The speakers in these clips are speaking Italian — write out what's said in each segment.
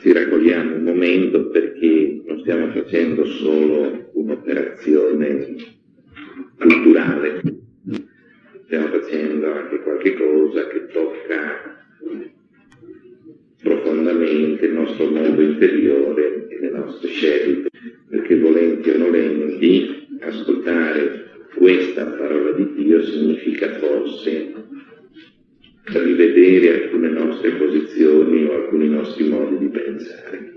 ci raccogliamo un momento perché non stiamo facendo solo un'operazione culturale, stiamo facendo anche qualche cosa che tocca profondamente il nostro mondo interiore e le nostre scelte, perché volenti o nolenti ascoltare questa parola di Dio significa forse rivedere alcune nostre posizioni o alcuni nostri modi di pensare.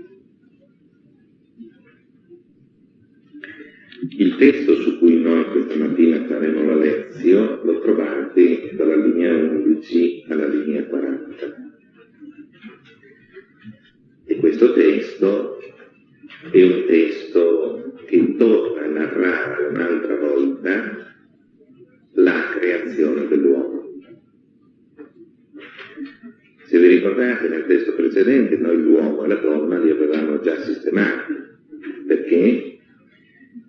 Il testo su cui noi questa mattina faremo la lezione lo trovate dalla linea 11 alla linea 40. E questo testo è un testo che torna a narrare un'altra volta la creazione dell'uomo. Se vi ricordate nel testo precedente noi l'uomo e la donna li avevamo già sistemati, perché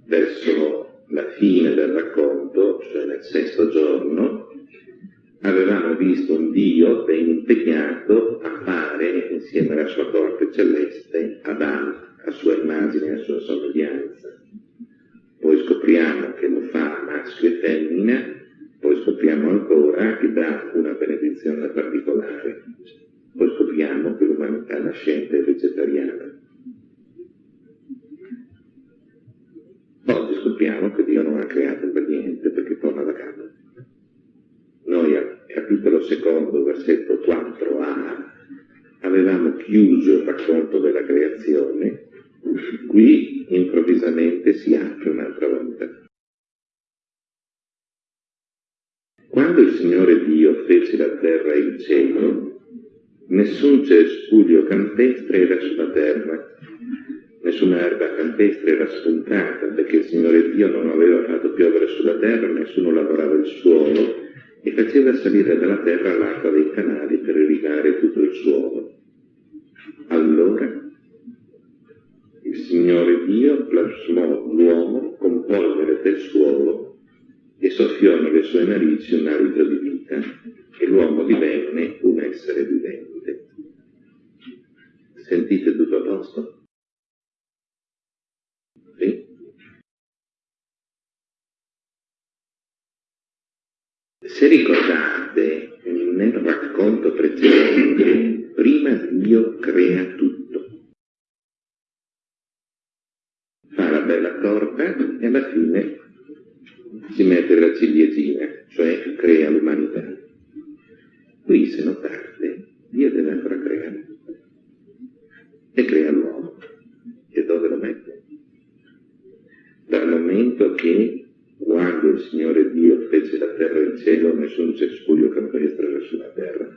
verso la fine del racconto, cioè nel sesto giorno, avevamo visto un Dio ben impegnato a fare insieme alla sua corte celeste Adamo, a sua immagine e a sua somiglianza. Poi scopriamo che lo fa maschio e femmina, poi scopriamo ancora che dà una benedizione particolare. Poi scopriamo che l'umanità nascente è vegetariana. Oggi scopriamo che Dio non ha creato per niente perché torna da capo. Noi al capitolo secondo, versetto 4a, avevamo chiuso il racconto della creazione, qui improvvisamente si apre un'altra volta. Quando il Signore Dio fece la terra e il cielo, nessun cespuglio campestre era sulla terra, nessuna erba campestre era spuntata, perché il Signore Dio non aveva fatto piovere sulla terra, nessuno lavorava il suolo, e faceva salire dalla terra l'acqua dei canali per irrigare tutto il suolo. Allora il Signore Dio plasmò l'uomo con polvere del suolo e soffiò nelle sue narici un alito di vita e l'uomo divenne un essere vivente. Sentite tutto a posto? Sì? Se ricordate, nel racconto precedente, prima Dio crea tutto. Fa la bella torta e alla fine si mette la ciliegina, cioè crea l'umanità. Qui, se notate, Dio deve ancora creare. E crea l'uomo. E dove lo mette? Dal momento che quando il Signore Dio fece la terra e il cielo, nessun cespuglio campestre era sulla terra.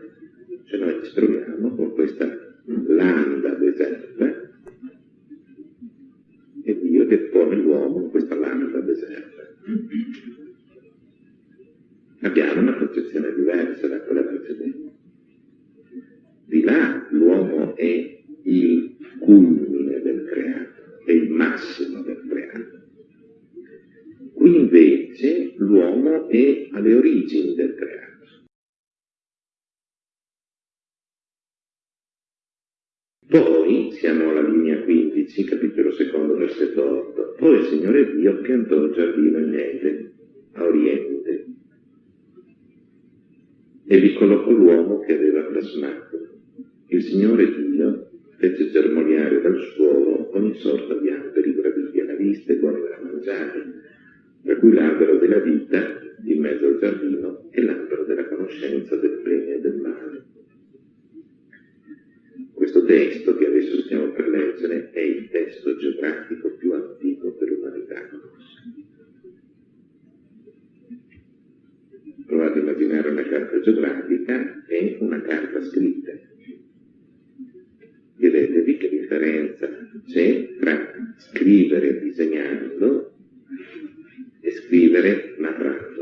Cioè noi ci troviamo con questa landa deserta e Dio depone l'uomo in questa landa deserta. Abbiamo una concezione diversa da quella precedente. Di là l'uomo è il culmine del creato, è il massimo del creato. Qui invece l'uomo è alle origini del creato. Poi siamo alla linea 15, capitolo secondo, versetto 8. Poi il Signore Dio piantò il giardino in Eden, a oriente, e vi collocò l'uomo che aveva plasmato. Il Signore Dio fece germogliare dal suolo ogni sorta di alberi graditi alla vista e buoni da mangiare, per cui l'albero della vita in mezzo al giardino e l'albero della conoscenza del bene e del male. Questo testo che adesso stiamo per leggere è il testo geografico più antico che l'umanità. Provate a immaginare una carta geografica e una carta scritta. Chiedetevi che differenza c'è tra scrivere disegnando e scrivere narrando.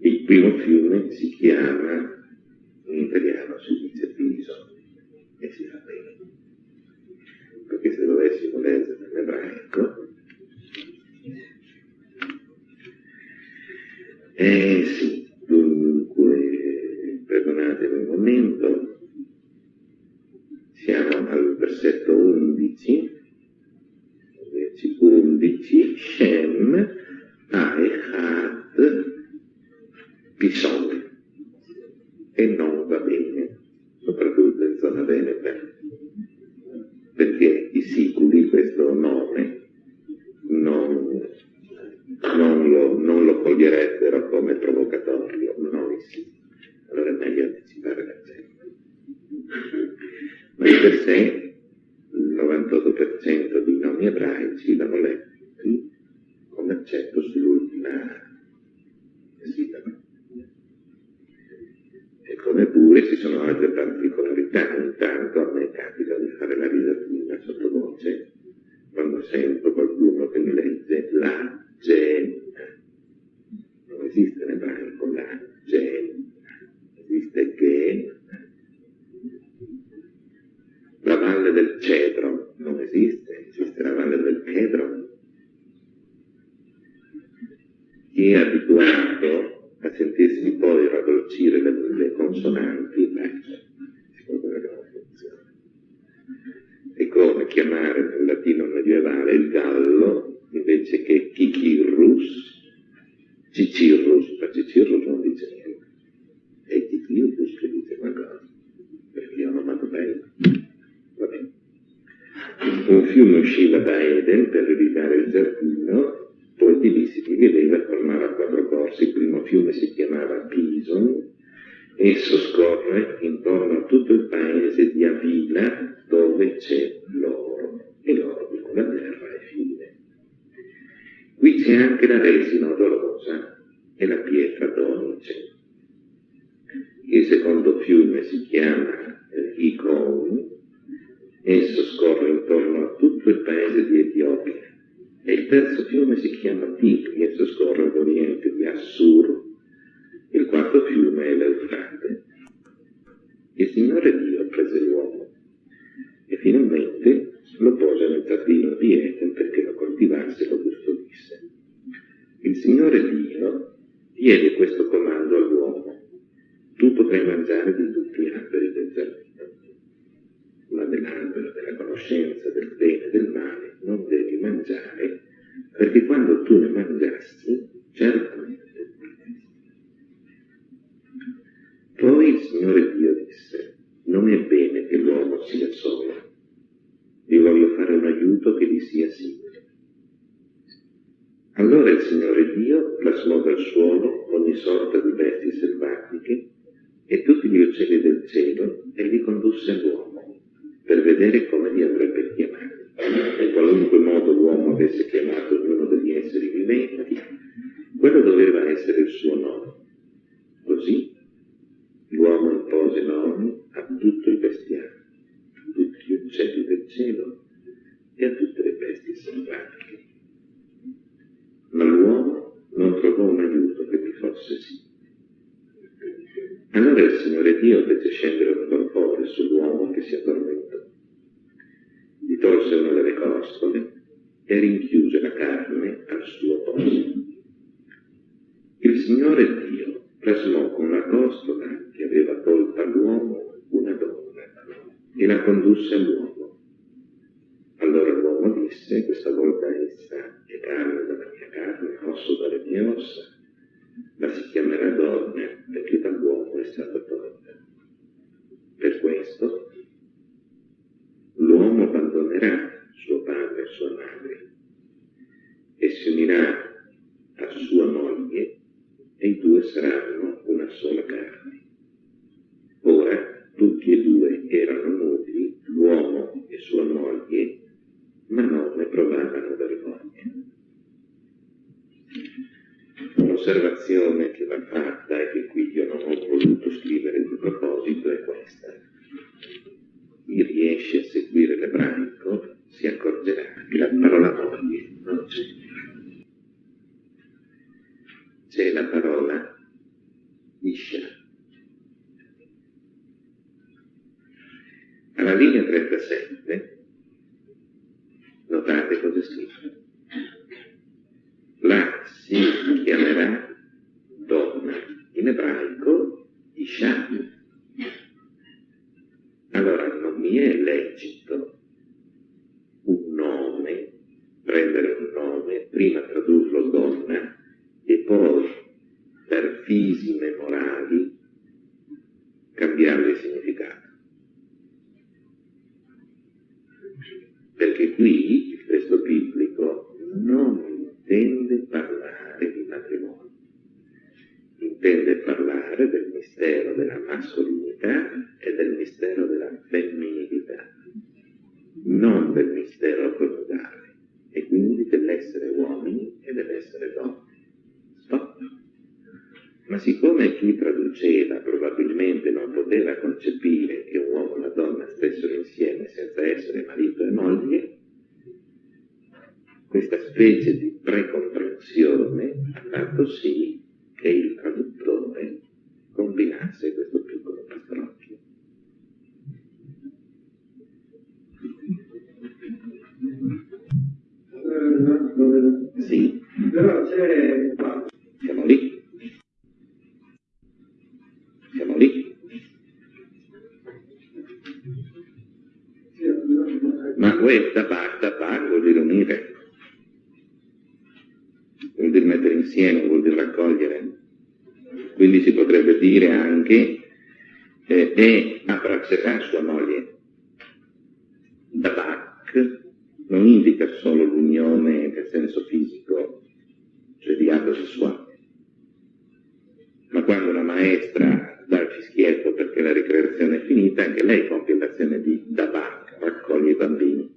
Il primo fiume si chiama in italiano si dice Piso e si fa bene. Perché se dovessimo leggere in ebraico, eh, very good thing. chiama Rico Owen, esso scorre intorno a tutto il paese di Etiopia. E il terzo fiume si chiama Tigri, e esso scorre ad oriente di Assur. Il quarto fiume è l'Eufrate. Il Signore Dio tolsero le corsole e rinchiuse la carne al suo posto. Il Signore Dio plasmò con la costola che aveva tolta l'uomo una donna e la condusse all'uomo. Allora l'uomo disse, questa volta essa è carne dalla mia carne, osso dalle mie ossa, ma si chiamerà donna perché dall'uomo è stata tolta. Per questo si a sua moglie e i due saranno una sola carne. Ora tutti e due erano nobili, l'uomo e sua moglie, ma non ne provavano vergogna. Un'osservazione che va fatta e che qui io non ho voluto scrivere di proposito è questa. Prendere un nome, prima tradurlo donna e poi per fisime morali cambiargli il significato. Perché qui il testo biblico non intende parlare di matrimonio, intende parlare del mistero della mascolinità e del mistero della femminilità, non del mistero coniugale, e quindi dell'essere uomini e dell'essere donne. Stop. Ma siccome chi traduceva probabilmente non poteva concepire che un uomo e una donna stessero insieme senza essere marito e moglie, questa specie di precomprensione ha fatto sì che il traduttore combinasse questo Sì. Però c'è Siamo lì. Siamo lì. Ma questa basta, tabak vuol dire unire. Vuol dire mettere insieme, vuol dire raccogliere. Quindi si potrebbe dire anche eh, e abbraccerà sua moglie. Tabak non indica solo l'unione nel senso fisico, cioè di atto sessuale, ma quando una maestra dà il fischietto perché la ricreazione è finita, anche lei compie l'azione di dabak, raccoglie i bambini.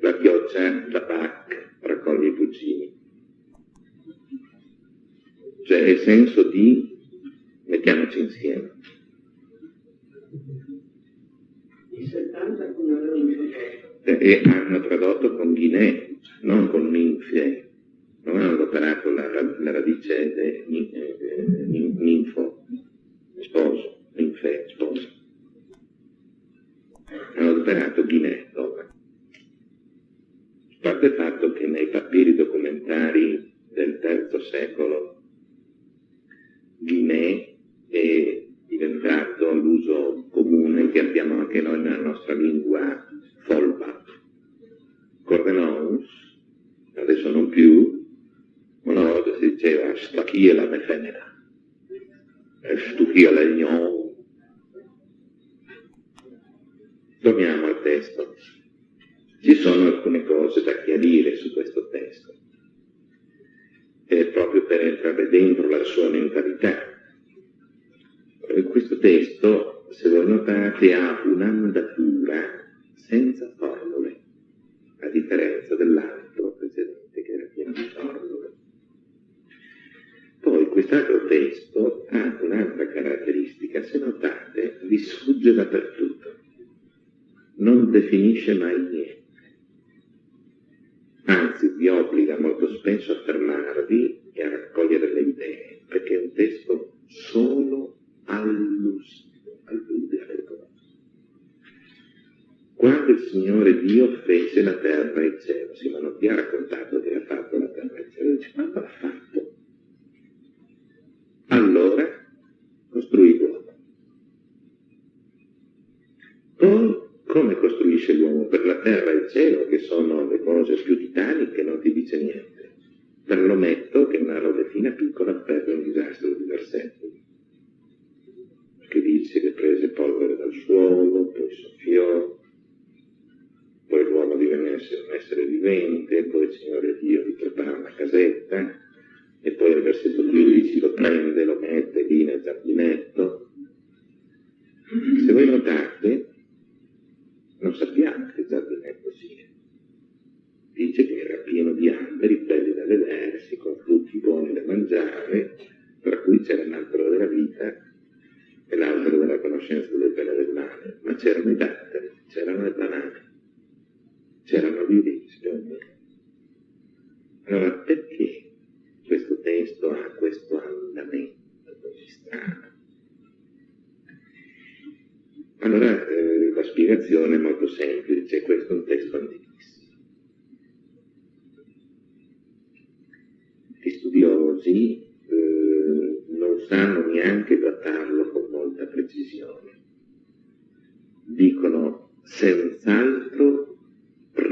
La chioccia dabak, raccoglie i cugini. Cioè il senso di mettiamoci insieme. i 70 come avevano detto. E- hanno tradotto con ghinè, non con ninfie. Non hanno adoperato la, la- radice de, ni- eh, nin- ninfo, sposo, ninfe, sposo. Hanno adoperato ghinè, donna. A parte il fatto che nei papiri documentari del terzo secolo Guinea è diventato l'uso comune che abbiamo anche noi nella nostra lingua folba. Cordenons, adesso non più, una volta si diceva stachia la mefemena, stuchia la gnon. Torniamo al testo. Ci sono alcune cose da chiarire su questo testo, eh, proprio per entrare dentro la sua mentalità. Eh, Questo testo, se voi notate, ha un'andatura senza formule, a differenza dell'altro precedente che era pieno di formule. Poi quest'altro testo ha un'altra caratteristica, se notate, vi sfugge dappertutto, non definisce mai niente, anzi vi obbliga molto spesso a fermarvi e a raccogliere le idee, perché è un testo solo allus, allude alle cose. Quando il Signore Dio fece la terra e il cielo, non ti ha raccontato che ha fatto la terra e il cielo, dice, quando l'ha fatto? Allora costruì l'uomo. Poi, come costruisce l'uomo? Per la terra e il cielo, che sono le cose più titaniche, non ti dice niente. Per l'ometto, che è una robetina piccola per un disastro di versetti che dice che prese polvere dal suolo, poi soffiò, poi l'uomo divenne un essere vivente, poi il Signore Dio gli prepara una casetta, e poi il versetto 12 lo prende, lo mette lì nel giardinetto. Se voi notate, non sappiamo che giardinetto sia. Dice che era pieno di alberi, belli da vedersi, con frutti buoni da mangiare, tra cui c'era l'albero della vita e l'albero della conoscenza del bene e del male, ma c'erano i datteri, c'erano le banane c'erano gli ulivi, Allora, perché questo testo ha questo andamento così strano? Allora, eh, la spiegazione è molto semplice, questo è un testo antichissimo. Gli studiosi eh, non sanno neanche datarlo con molta precisione. Dicono senz'altro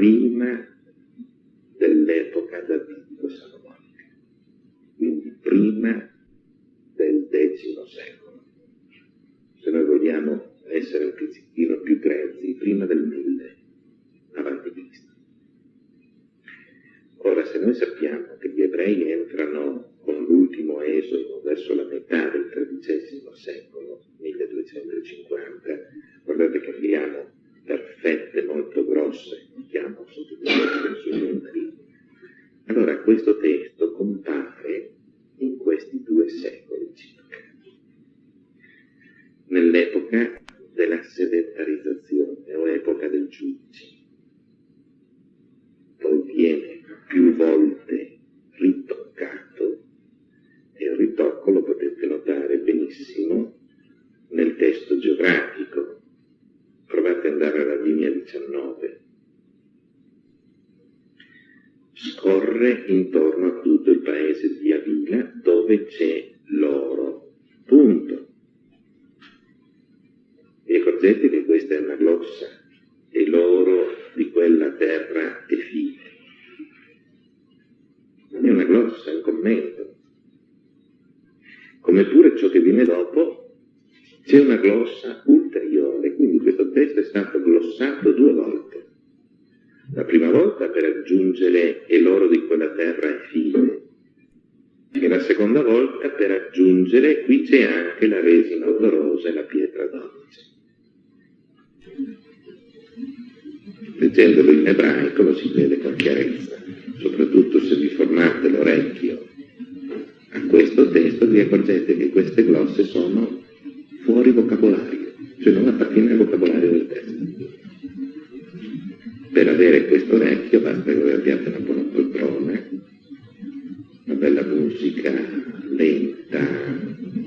prima dell'epoca davidico-salomonica, quindi prima del X secolo. Se noi vogliamo essere un pizzichino più grezzi, prima del 1000 avanti Cristo. Ora, se noi sappiamo che gli ebrei entrano con l'ultimo esodo verso la metà del XIII secolo, 1250, guardate che abbiamo per fette molto grosse, chiamo sottolineo sui numeri, allora questo testo compare in questi due secoli circa. Nell'epoca della sedentarizzazione o epoca del giudice. Poi viene più volte ritoccato e il ritocco lo potete notare benissimo nel testo geografico. Provate ad andare alla linea 19. Scorre intorno a tutto il paese di Avila dove c'è l'oro. Punto. Vi accorgete che questa è una glossa e l'oro di quella terra è fine. Non è una glossa, è un commento. Come pure ciò che viene dopo, c'è una glossa ulteriore, quindi questo testo è stato glossato due volte. La prima volta per aggiungere e l'oro di quella terra è fine, e la seconda volta per aggiungere qui c'è anche la resina odorosa e la pietra d'onice. Leggendolo in ebraico lo si vede con chiarezza, soprattutto se vi formate l'orecchio a questo testo vi accorgete che queste glosse sono fuori vocabolario, cioè non appartiene al vocabolario del testo. Per avere questo orecchio basta che voi abbiate una buona poltrona, una bella musica lenta,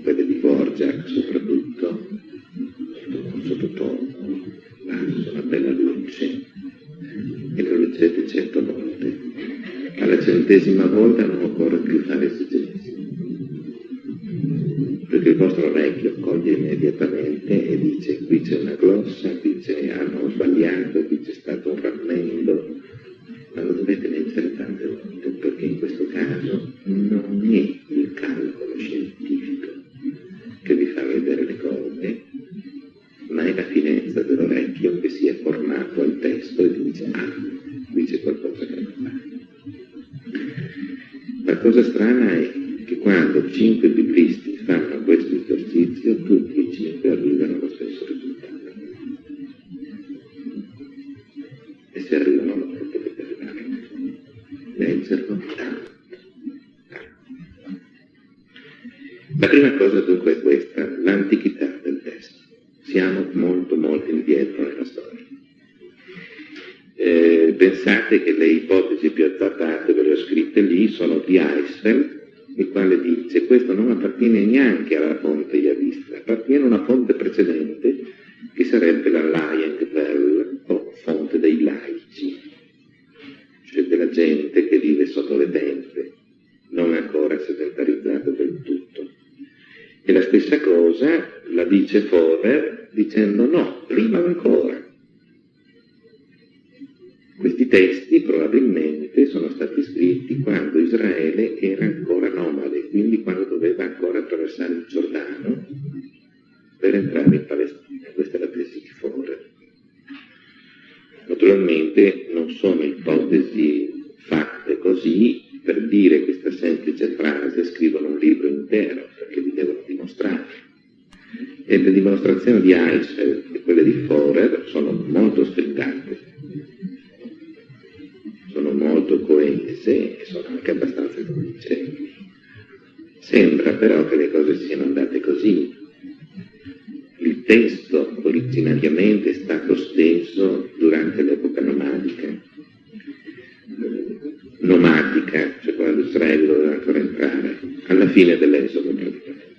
quelle di Borjak soprattutto, sottotono, basso, una bella luce, e lo leggete cento volte. Alla centesima volta non occorre più fare il vostro orecchio coglie immediatamente e dice qui c'è una glossa, qui c'è hanno sbagliato, qui c'è stato un frammento, ma lo dovete leggere tante volte, perché in questo caso non è il calcolo scientifico che vi fa vedere le cose, ma è la finezza dell'orecchio che si è formato al testo e dice, ah, qui c'è qualcosa che non va. La cosa strana è che quando cinque biblisti questo tutti luce. Sembra però che le cose siano andate così. Il testo originariamente è stato steso durante l'epoca nomadica. Nomadica, cioè quando Israele doveva ancora entrare, alla fine dell'esodo praticamente.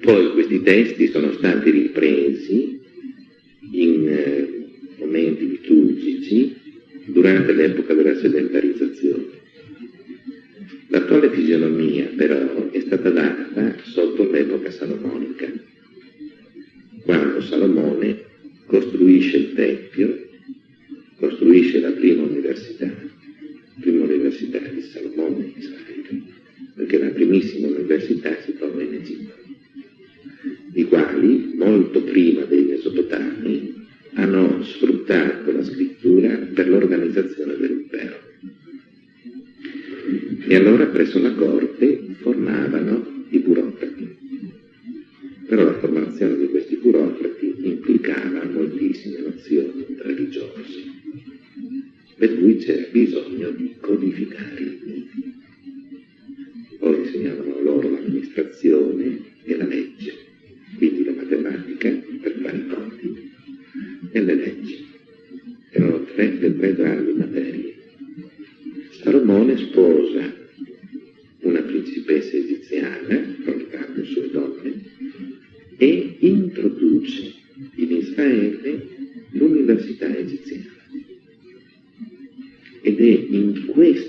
Poi questi testi sono stati ripresi imprese egiziana, portato su donne, e introduce in Israele l'università egiziana. Ed è in questo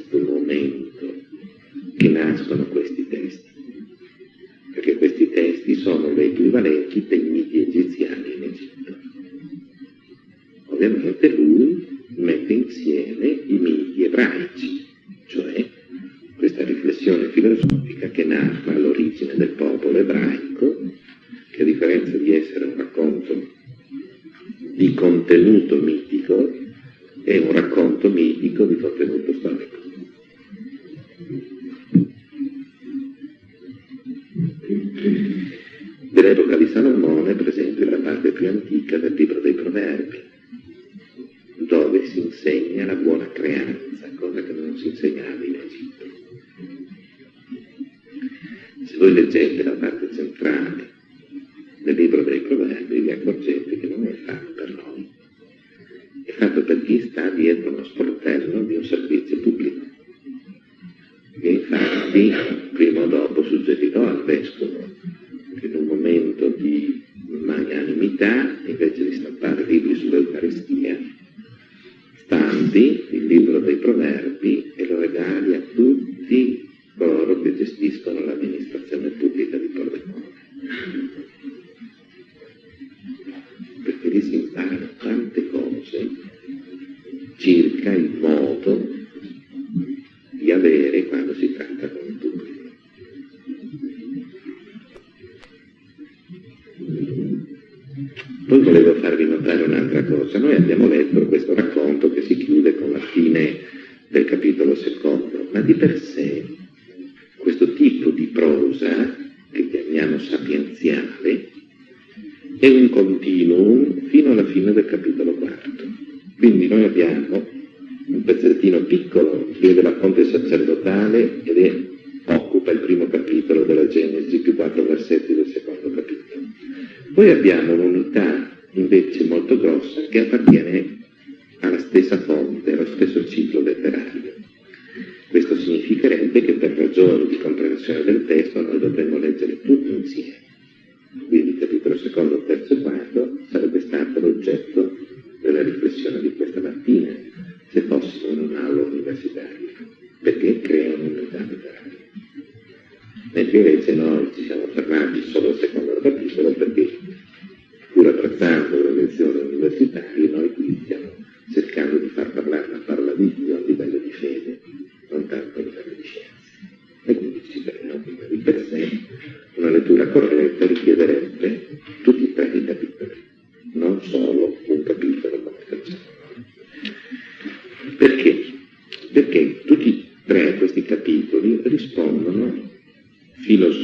estilos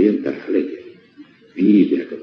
orienta a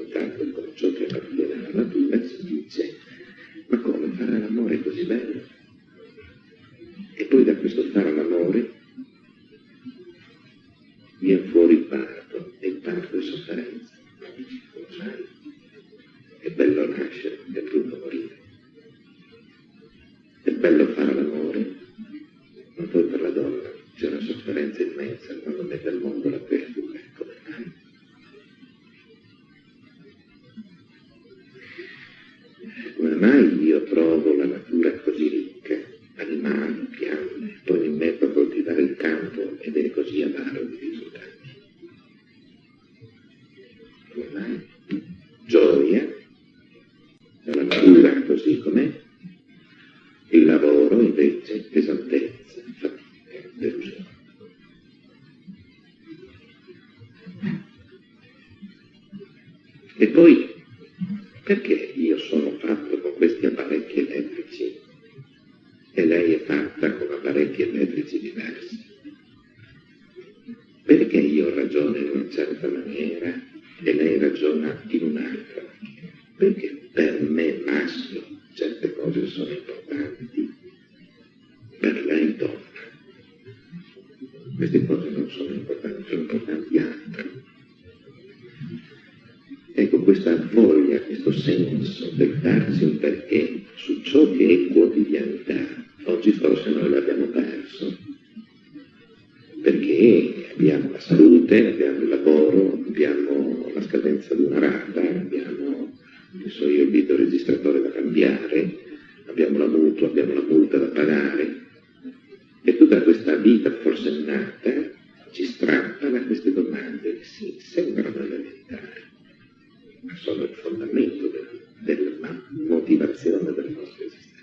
voglia, questo senso, del darsi un perché su ciò che è quotidianità, oggi forse noi l'abbiamo perso, perché abbiamo la salute, abbiamo il lavoro, abbiamo la scadenza di una rata, abbiamo so io, il videoregistratore da cambiare, abbiamo la mutua, abbiamo la multa da pagare, e tutta questa vita forsennata ci strappa da queste domande che si sembrano sono il fondamento del, della motivazione della nostra esistenza.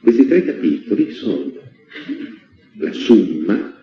Questi tre capitoli sono la summa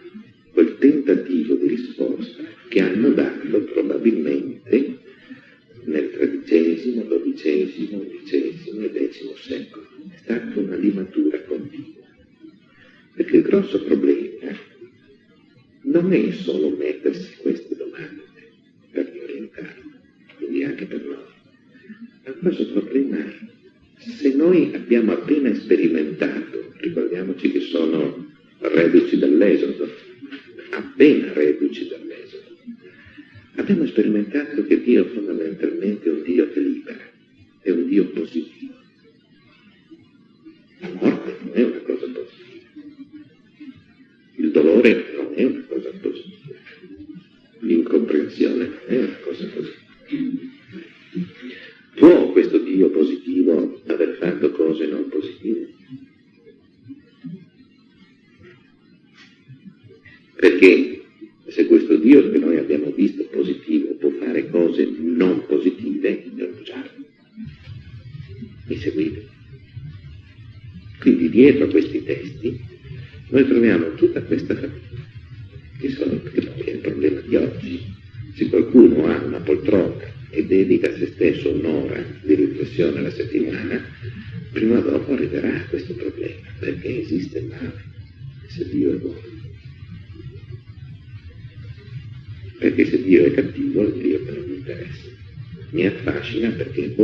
io positivo aver fatto cose non positive. Perché se questo Dio che noi abbiamo visto positivo può fare cose non positive, non inneggiarlo. Mi seguite? Quindi dietro a questi testi noi troviamo tutta questa famiglia Argentina, porque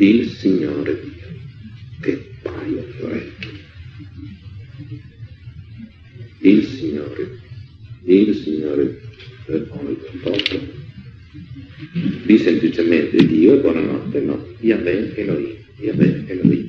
Il Signore Dio, che paio di orecchi. Il Signore, il Signore del popolo. Lì semplicemente Dio, buonanotte, no, Yahweh Elohim, Yahweh Elohim,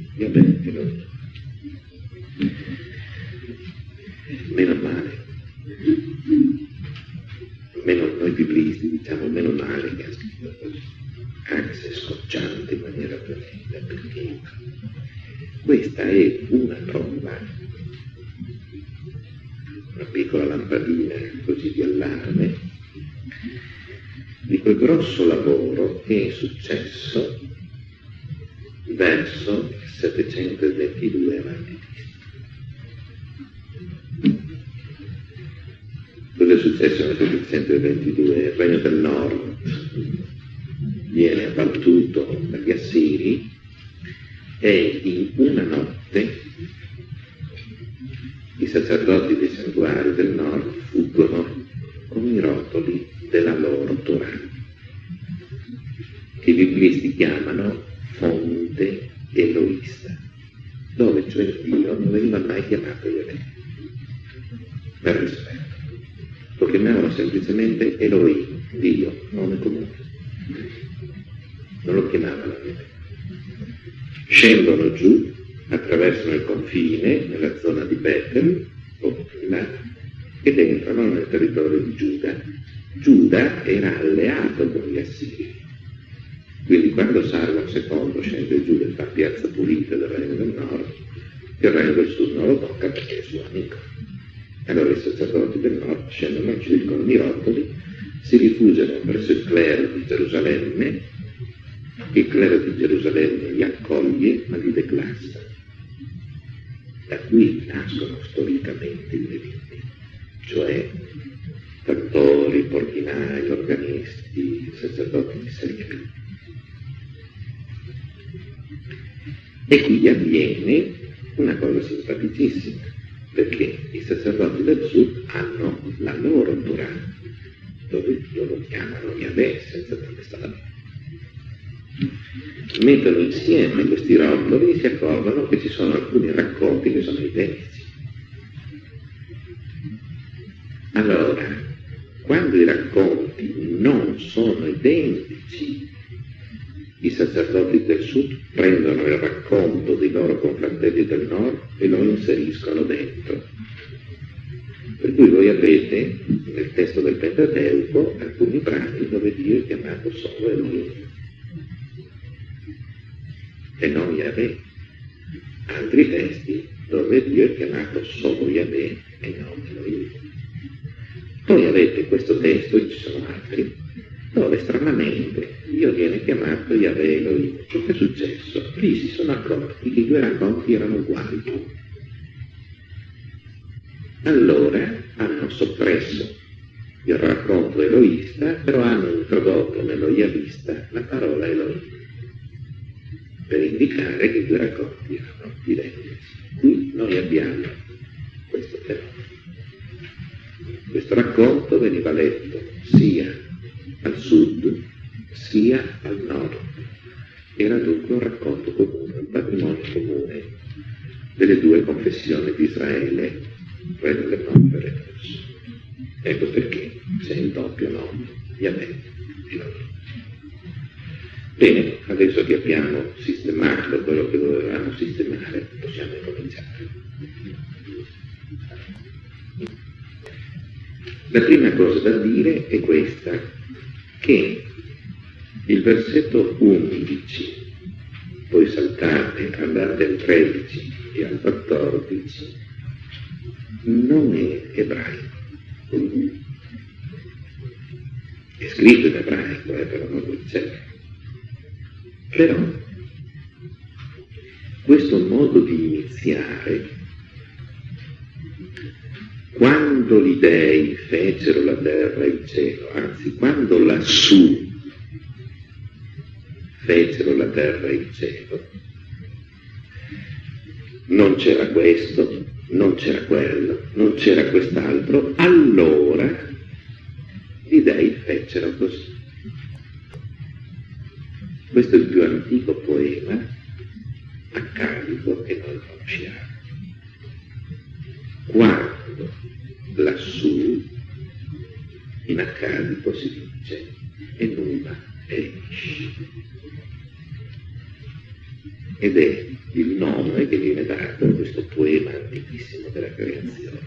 Scendono giù, attraversano il confine, nella zona di Bethel, o là, ed entrano nel territorio di Giuda. Giuda era alleato con gli Assiri. Quindi quando Sargon II scende giù e fa piazza pulita del Regno del Nord, il Regno del Sud non lo tocca perché è suo amico. Allora i sacerdoti del Nord scendono giù con i rotoli, si rifugiano verso il clero di Gerusalemme, il clero di Gerusalemme li accoglie ma li declassa. Da qui nascono storicamente i leviti, cioè cantori, portinai, organisti, sacerdoti di serie. E qui avviene una cosa simpaticissima, perché i sacerdoti del sud hanno la loro Torah, dove Dio lo chiamano Yahweh senza protestare. Mettono insieme questi rotoli e si accorgono che ci sono alcuni racconti che sono identici. Allora, quando i racconti non sono identici, i sacerdoti del sud prendono il racconto dei loro confratelli del nord e lo inseriscono dentro. Per cui voi avete nel testo del Pentateuco alcuni brani dove Dio è chiamato solo Elohim e non Yahweh. Altri testi dove Dio è chiamato solo Yahweh e non Elohim. Poi avete questo testo, e ci sono altri, dove stranamente Dio viene chiamato Yahweh Elohim. Che è successo? Lì si sono accorti che i due racconti erano uguali. Allora hanno soppresso il racconto eloista, però hanno introdotto nello Yavista la parola Elohim, per indicare che due racconti erano identici. Qui noi abbiamo questo fenomeno. Questo racconto veniva letto sia al sud sia al nord. Era dunque un racconto comune, un patrimonio comune delle due confessioni di Israele, quella del nord e del. Ecco perché c'è il doppio nome, Yahweh e nord. Bene, adesso che abbiamo sistemato quello che dovevamo sistemare, possiamo cominciare. La prima cosa da dire è questa, che il versetto 11 poi saltate, andate al 13 e al 14, non è ebraico. È scritto in ebraico, eh, però non lo c'è. Però questo modo di iniziare, quando gli dei fecero la terra e il cielo, anzi quando lassù fecero la terra e il cielo, non c'era questo, non c'era quello, non c'era quest'altro, allora gli dei fecero così. Questo è il più antico poema accadico che noi conosciamo. Quando lassù in accadico si dice Enuma Elish ed è il nome che viene dato a questo poema antichissimo della creazione.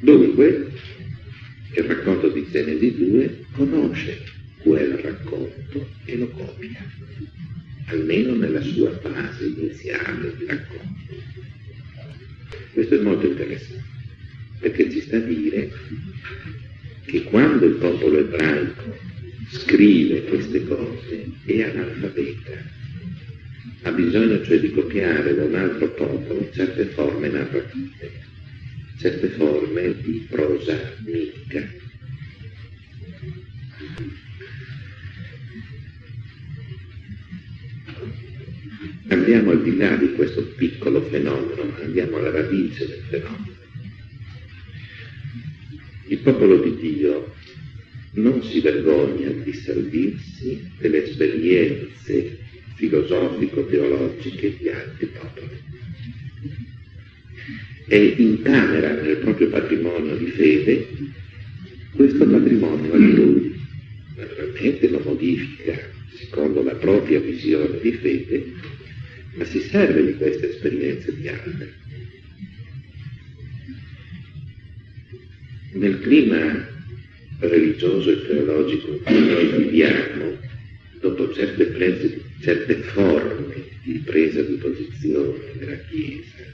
Dunque, il racconto di Genesi 2 conosce quel racconto e lo copia, almeno nella sua fase iniziale di racconto. Questo è molto interessante, perché ci sta a dire che quando il popolo ebraico scrive queste cose è analfabeta, ha bisogno cioè di copiare da un altro popolo certe forme narrative, certe forme di prosa mitica. Andiamo al di là di questo piccolo fenomeno, andiamo alla radice del fenomeno. Il popolo di Dio non si vergogna di servirsi delle esperienze filosofico-teologiche di altri popoli e incamera nel proprio patrimonio di fede questo patrimonio altrui. Naturalmente lo modifica secondo la propria visione di fede, ma si serve di queste esperienze di altri. Nel clima religioso e teologico in cui noi viviamo, dopo certe, prese, certe forme di presa di posizione della Chiesa,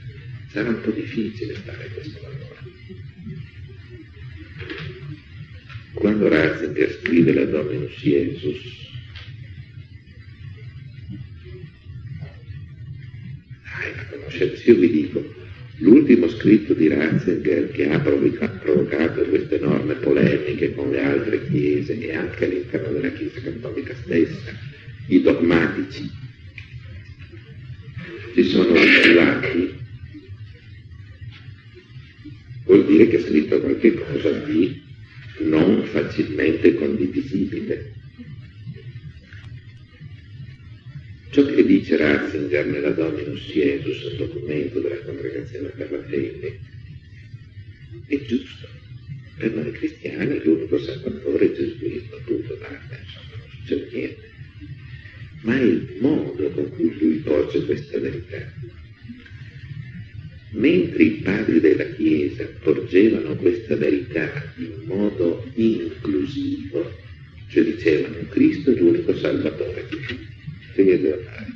sarà un po' difficile fare questo lavoro. Quando Ratzinger scrive la Dominus Jesus, conoscete, io vi dico, L'ultimo scritto di Ratzinger che ha provocato queste enormi polemiche con le altre chiese e anche all'interno della Chiesa Cattolica stessa, i dogmatici, si sono attivati, vuol dire che ha scritto qualcosa di non facilmente condivisibile. Ciò che dice Ratzinger nella Dominus Jesus, il documento della Congregazione per la Fede, è giusto. Per noi cristiani l'unico salvatore è Gesù Cristo, appunto, basta, insomma, non succede niente. Ma è il modo con cui lui porge questa verità. Mentre i padri della Chiesa porgevano questa verità in modo inclusivo, cioè dicevano Cristo è l'unico salvatore fare.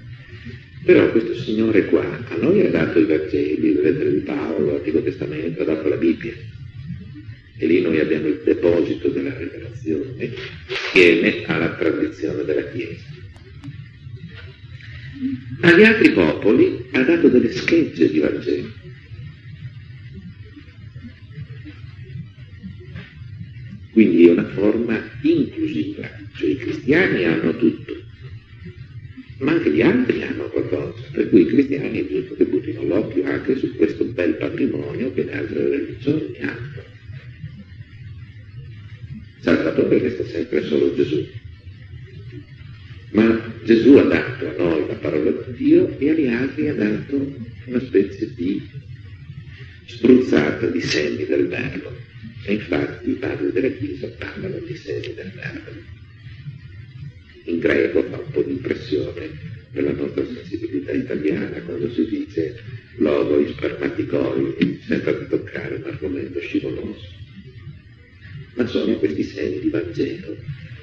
Però questo Signore qua a noi ha dato i Vangeli, le lettere di Paolo, l'Antico Testamento, ha dato la Bibbia. E lì noi abbiamo il deposito della rivelazione insieme alla tradizione della Chiesa. Agli altri popoli ha dato delle schegge di Vangelo. Quindi è una forma inclusiva, cioè i cristiani hanno tutto, ma anche gli altri hanno qualcosa, per cui i cristiani è giusto che buttino l'occhio anche su questo bel patrimonio che le altre religioni hanno. Salvatore resta sempre solo Gesù. Ma Gesù ha dato a noi la parola di Dio e agli altri ha dato una specie di spruzzata di semi del verbo. E infatti i padri della Chiesa parlano di semi del verbo in greco fa un po' di impressione per la nostra sensibilità italiana quando si dice logoi spermaticoi, senza toccare un argomento scivoloso. Ma sono questi segni di Vangelo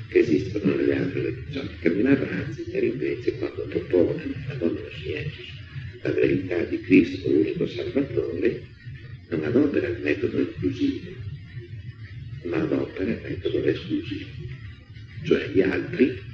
che esistono nelle altre religioni. Cardinale Ratzinger invece quando propone nella Domino Scienza la verità di Cristo unico Salvatore non adopera il metodo inclusivo, ma adopera il metodo esclusivo, cioè gli altri.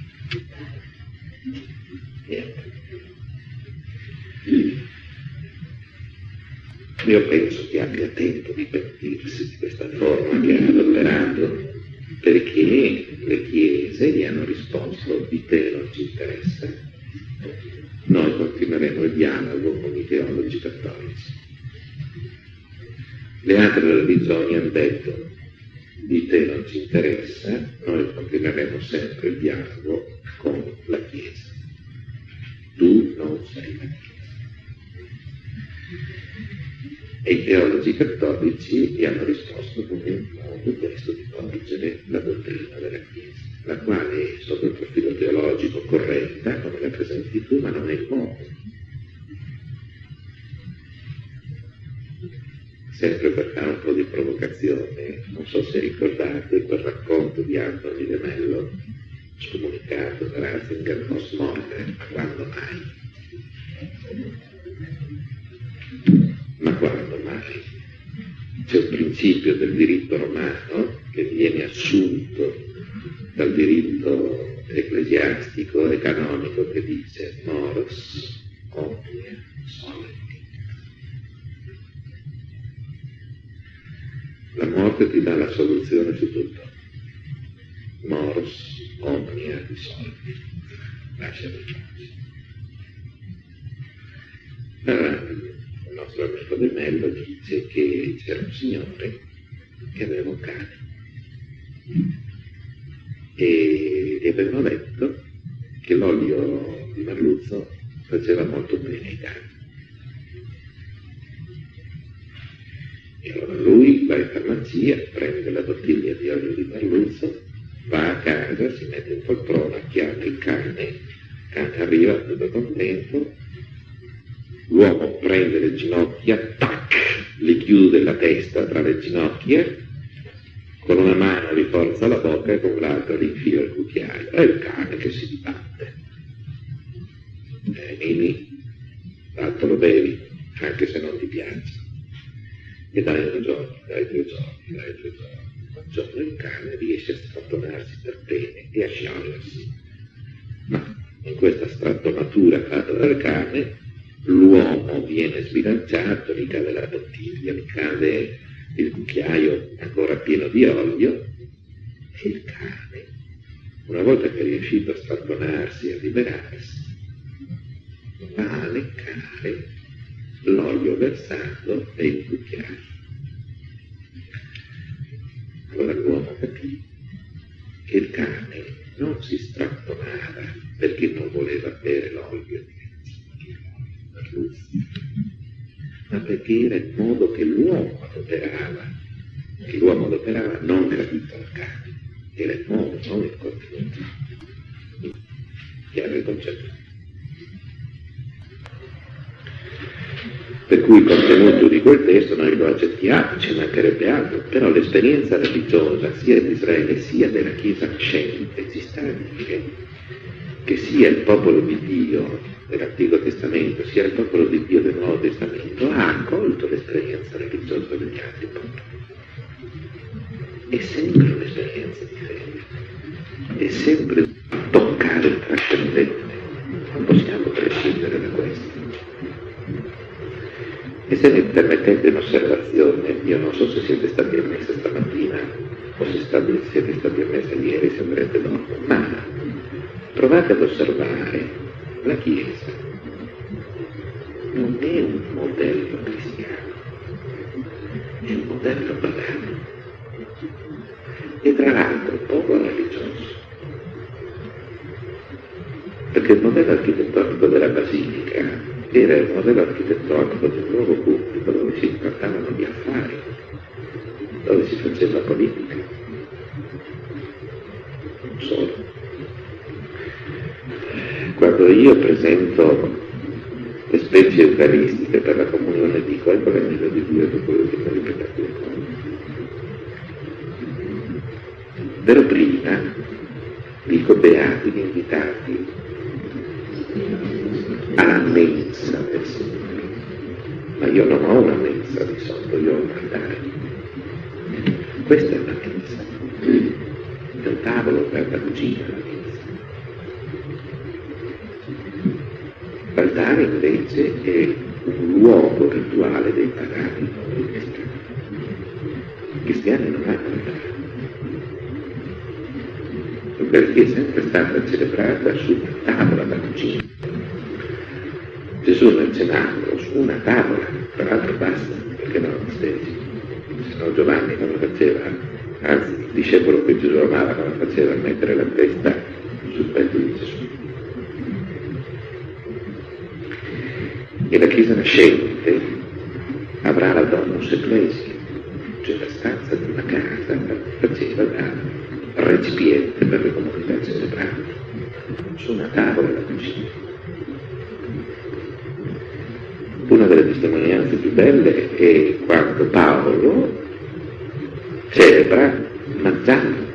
Io penso che abbia tempo di pentirsi di questa forma che ha adoperato perché le chiese gli hanno risposto di te non ci interessa, noi continueremo il dialogo con i teologi cattolici. Le altre religioni hanno detto di te non ci interessa, noi continueremo sempre il dialogo con la Chiesa. Tu non sei la Chiesa. E i teologi cattolici gli hanno risposto con il modo questo di porgere la dottrina della Chiesa, la quale è sotto il profilo teologico corretta, come la presenti tu, ma non è il modo. Sempre per fare un po' di provocazione, non so se ricordate quel racconto di Anthony De Mello, scomunicato da Ratzinger post morte, ma quando mai? Ma quando mai? C'è un principio del diritto romano che viene assunto dal diritto ecclesiastico e canonico che dice moros omnia solenti. Morte ti dà la soluzione su tutto. Moros omnia solenti. Lascia per Allora, il nostro amico De Mello dice che c'era un signore che aveva un cane e gli avevano detto che l'olio di merluzzo faceva molto bene ai cani. E allora lui va in farmacia, prende la bottiglia di olio di merluzzo, va a casa, si mette in poltrona, chiama il cane, il cane arriva tutto contento, l'uomo prende le ginocchia, tac, gli chiude la testa tra le ginocchia, con una mano gli forza la bocca e con l'altra gli infila il cucchiaio. È il cane che si dibatte. Eh, Nini, l'altro lo bevi, anche se non ti piace. E dai due giorni, dai due giorni, dai due giorni. Un giorno il cane riesce a strattonarsi per bene e a sciogliersi. Ma in questa strattonatura fatta dal cane l'uomo viene sbilanciato, gli cade la bottiglia, gli cade il cucchiaio ancora pieno di olio e il cane, una volta che è riuscito a strattonarsi e a liberarsi, va a leccare l'olio versato il cucchiaio. Allora l'uomo capì che il cane non si strattonava perché non voleva bere l'olio di ma perché era il modo che l'uomo adoperava, che l'uomo adoperava non capito al cane, era il modo, non il contenuto. Chiaro il concetto? Per cui il contenuto di quel testo noi lo accettiamo, ci mancherebbe altro, però l'esperienza religiosa sia di Israele sia della Chiesa scelta ci sta a dire che sia il popolo di Dio dell'Antico Testamento sia il popolo di Dio del Nuovo Testamento ha accolto l'esperienza religiosa degli altri popoli. È sempre un'esperienza di fede, è sempre toccare il trascendente, E se mi permettete un'osservazione, io non so se siete stati a messa stamattina o se siete stati a messa ieri, se andrete dopo, ma provate ad osservare la Chiesa non è un modello cristiano, è un modello pagano e tra l'altro poco religioso. Perché il modello architettonico della Basilica era il modello architettonico del nuovo pubblico dove si trattavano gli affari, dove si faceva politica. Non solo quando io presento le specie eucaristiche per la comunione dico ecco l'angelo di Dio dopo l'ultima ripetizione. Però prima dico beati gli invitati alla mensa del Signore. Ma io non ho una mensa di solito, io ho un altare. Questa è una mensa. È un tavolo per la cucina, la mensa. L'altare invece è un luogo rituale dei pagani. I cristiani non hanno altare perché è sempre stata celebrata su una tavola da cucina. Cenacolo, su una tavola, tra l'altro basta, perché non stesi. Se no Giovanni non lo faceva, anzi il discepolo che Gesù amava non lo faceva mettere la testa sul petto di Gesù. E la Chiesa nascente avrà la domus ecclesia, celebra mangiando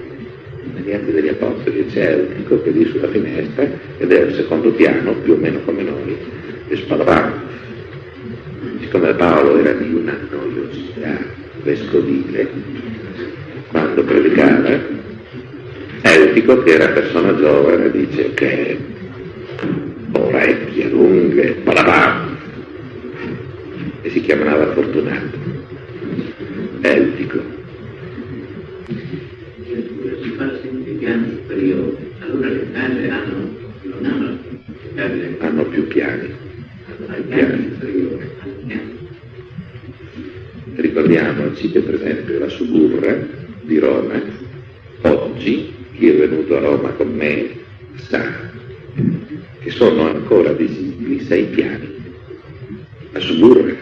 negli atti degli apostoli c'è piccolo che lì sulla finestra ed è al secondo piano più o meno come noi e spalavamo siccome Paolo era di una noiosità vescovile quando predicava Eutico, che era persona giovane, dice che orecchie lunghe, palabam, e si chiamava Fortunato. Eutico. Ricordiamoci che per esempio la Suburra di Roma, oggi, chi è venuto a Roma con me sa che sono ancora visibili sei piani. La Suburra,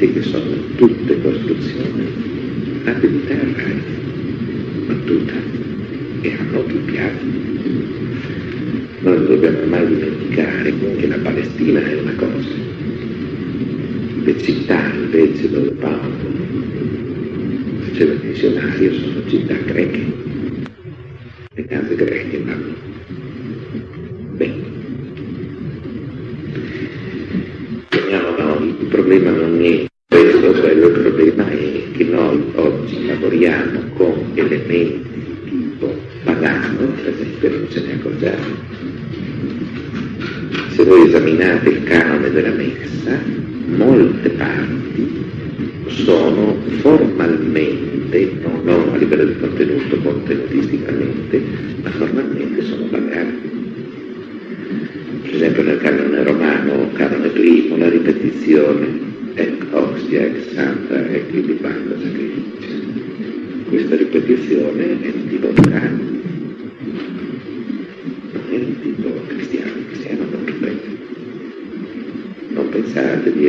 vedete che sono tutte costruzioni terra, non tutte, e hanno più piani. Non dobbiamo mai dimenticare che la Palestina è una cosa. Le città invece dove Paolo faceva il missionario sono città greche. Le case greche voi esaminate il canone della messa, molte parti sono formalmente, no, non a livello di contenuto, contenutisticamente, ma formalmente sono pagane. Per esempio nel canone romano, canone primo, la ripetizione ec ostia, ec santa, ec ilibanda sacrificio. Questa ripetizione è di tipo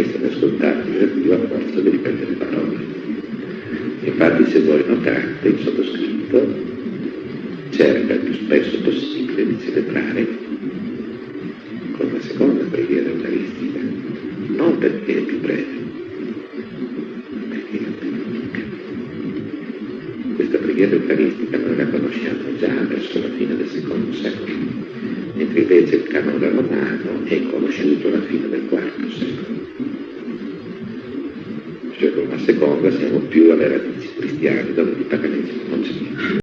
essere ascoltati Dio a forza di ripetere parole. Infatti se voi notate il sottoscritto cerca il più spesso possibile di celebrare